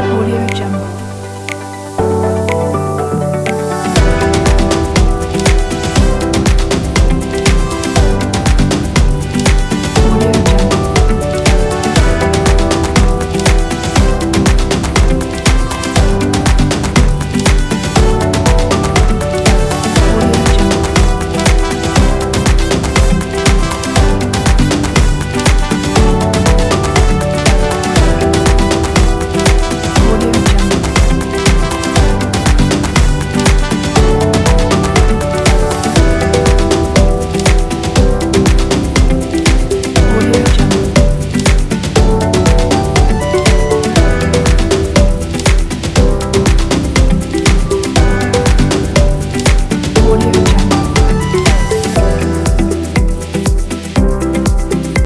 Audio Jungle.